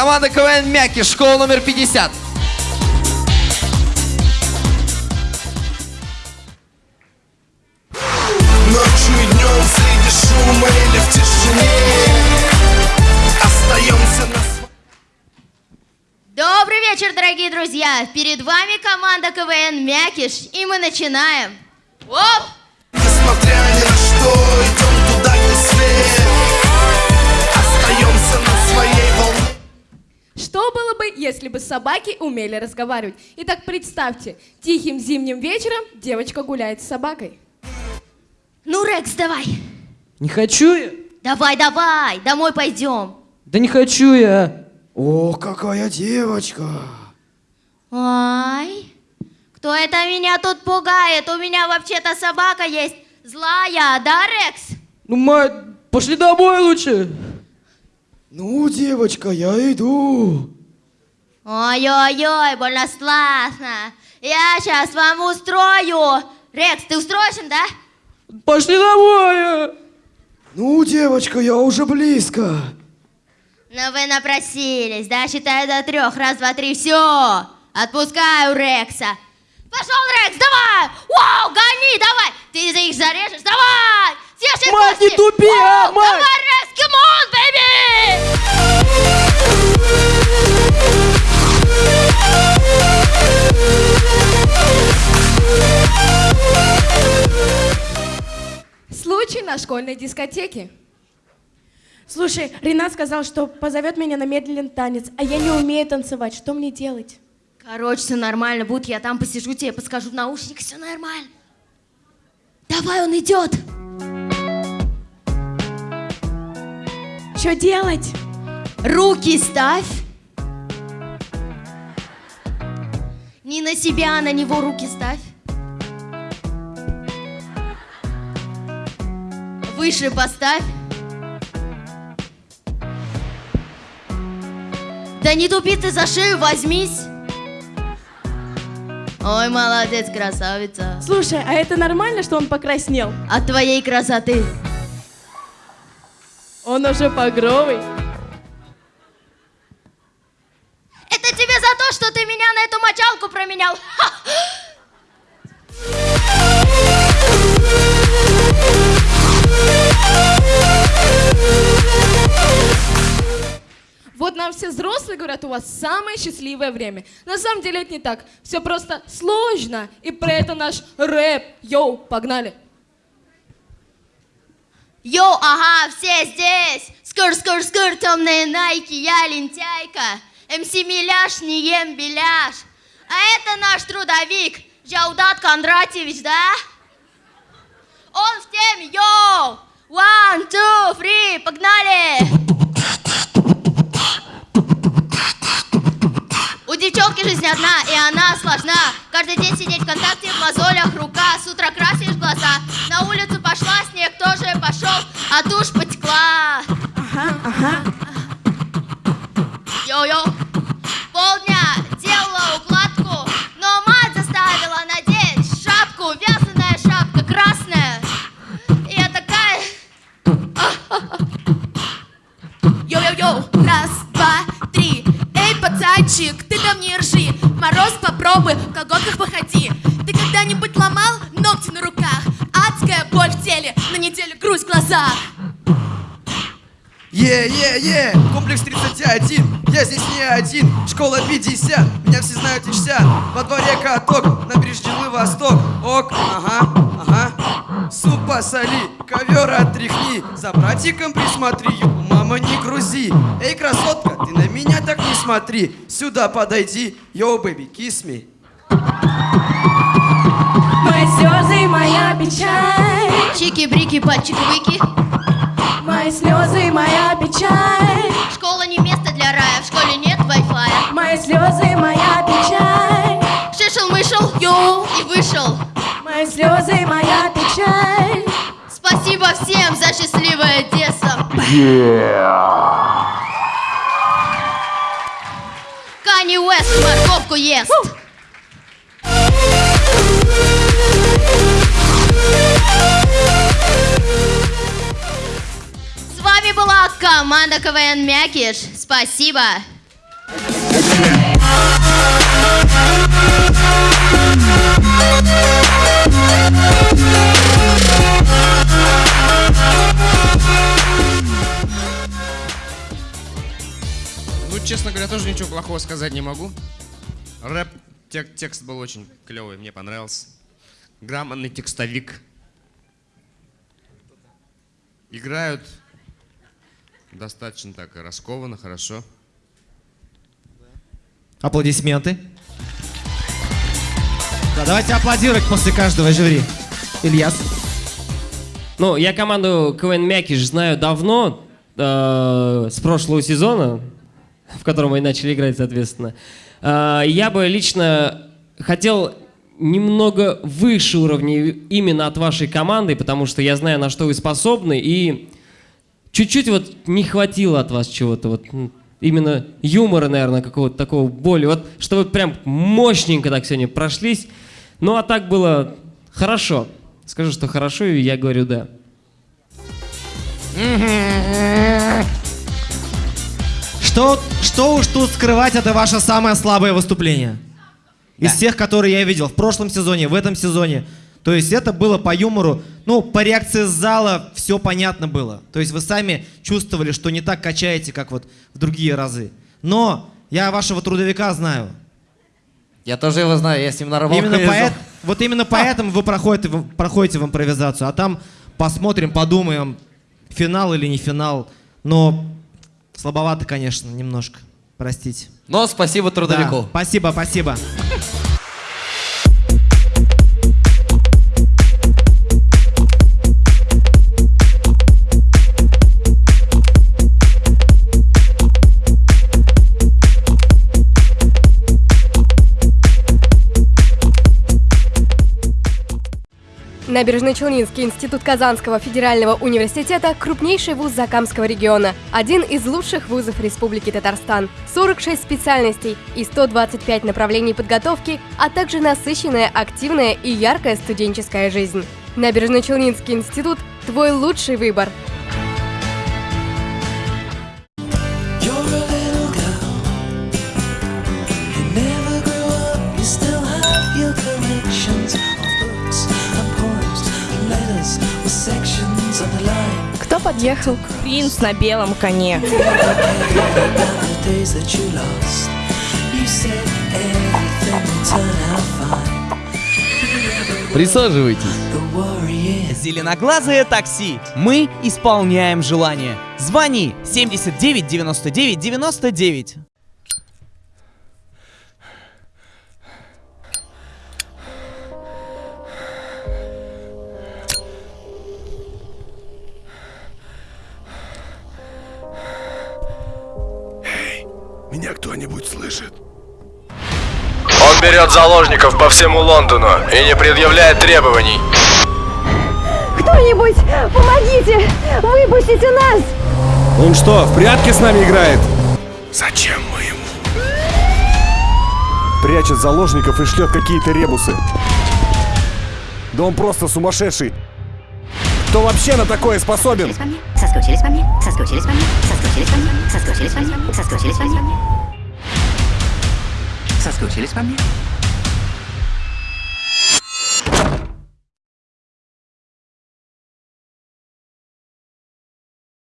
Команда КВН Мяки, школа номер 50. Ночью и днем среди шума или в тишине Остаемся на своем Добрый вечер, дорогие друзья! Перед вами команда КВН Мякиш, и мы начинаем. Оп! Несмотря ни на что, идем туда, где свет Что было бы, если бы собаки умели разговаривать? Итак, представьте, тихим зимним вечером девочка гуляет с собакой. Ну, Рекс, давай! Не хочу я. Давай, давай! Домой пойдем! Да не хочу я. О, какая девочка! Ай! Кто это меня тут пугает? У меня вообще-то собака есть злая, да, Рекс? Ну, мать, пошли домой лучше. Ну, девочка, я иду. Ой-ой-ой, больно страшно. Я сейчас вам устрою. Рекс, ты устроишься, да? Пошли домой. Ну, девочка, я уже близко. Ну вы напросились, да? Считаю до трех. Раз, два, три, все. Отпускаю Рекса. Пошел, Рекс, давай! Вау, гони, давай! Ты за их зарежешь, давай! Съешь Мать, не тупи, а, Случай на школьной дискотеке. Слушай, Ренат сказал, что позовет меня на медленный танец, а я не умею танцевать. Что мне делать? Короче, все нормально будет, я там посижу, тебе подскажу в наушник, все нормально. Давай, он идет. Что делать? Руки ставь. Не на себя, а на него руки ставь. Выше поставь. Да не тупи ты за шею, возьмись. Ой, молодец, красавица. Слушай, а это нормально, что он покраснел? От твоей красоты. Он уже погровый. Это тебе за то, что ты меня на эту мочалку променял. Ха! Вот нам все взрослые говорят, у вас самое счастливое время. На самом деле это не так. Все просто сложно. И про это наш рэп. Yo, погнали. Yo, ага, все здесь. Скр, скр, скр, темные найки, я лентяйка. MC Миляш, не ем беляш. А это наш трудовик, Жаудат Кондратьевич, да? Он в теме, yo! One, two, three, погнали! Девчонки жизнь одна, и она сложна. Каждый день сидеть в контакте, в мозолях рука. С утра красишь глаза. На улицу пошла, снег тоже пошел, а тушь потекла. Неделю грусть в глазах. Е-е-е, комплекс 31, я здесь не один, школа 50, меня все знают и чтят. Во дворе каток, набережный Восток, ок, ага, ага. Суп посоли, ковер отряхни, за братиком присмотри, мама не грузи. Эй, красотка, ты на меня так не смотри, сюда подойди, йоу, бэби, kiss me. Мои слезы, моя печаль. Чики-брики, пальчики-выки. Мои слезы, моя печаль. Школа не место для рая, в школе нет Wi-Fi. Мои слезы, моя печаль. Шишел-мышел, йоу, и вышел. Мои слезы, моя печаль. Спасибо всем за счастливое детство. Канни Уэст морковку ест. Была команда КВН Мякиш. Спасибо. Ну, честно говоря, тоже ничего плохого сказать не могу. Рэп, тек- текст был очень клевый, мне понравился. Грамотный текстовик. Играют достаточно так раскованно, хорошо. Аплодисменты. Да, давайте аплодировать после каждого жюри. Ильяс. Ну, я команду КВН Мякиш знаю давно, э, с прошлого сезона, в котором мы начали играть, соответственно. Э, я бы лично хотел немного выше уровня именно от вашей команды, потому что я знаю, на что вы способны, и чуть-чуть вот не хватило от вас чего-то, вот именно юмора, наверное, какого-то такого боли, вот чтобы прям мощненько так сегодня прошлись. Ну, а так было хорошо. Скажу, что хорошо, и я говорю да. Что, что уж тут скрывать, это ваше самое слабое выступление. Из всех, которые я видел в прошлом сезоне, в этом сезоне. То есть это было по юмору, ну, по реакции зала все понятно было. То есть вы сами чувствовали, что не так качаете, как вот в другие разы. Но я вашего трудовика знаю. Я тоже его знаю, я с ним на работу Именно поэт- вот именно поэтому вы проходите, в- проходите в импровизацию. А там посмотрим, подумаем, финал или не финал. Но слабовато, конечно, немножко. Простите. Но спасибо трудовику. Да, спасибо, спасибо. Набережно-Челнинский институт Казанского федерального университета – крупнейший вуз Закамского региона, один из лучших вузов Республики Татарстан. 46 специальностей и 125 направлений подготовки, а также насыщенная, активная и яркая студенческая жизнь. Набережно-Челнинский институт – твой лучший выбор. Everything would turn out fine. Присаживайтесь. Зеленоглазое такси. Мы исполняем желание. Звони 79 99 99. Кто-нибудь слышит? Он берет заложников по всему Лондону и не предъявляет требований. Кто-нибудь, помогите! Выпустите нас! Он что, в прятки с нами играет? Зачем мы ему? Прячет заложников и шлет какие-то ребусы. Да он просто сумасшедший. Кто вообще на такое способен? Соскучились по мне, соскучились по мне, соскучились по мне, соскучились по мне, соскучились по мне. Соскучились по мне?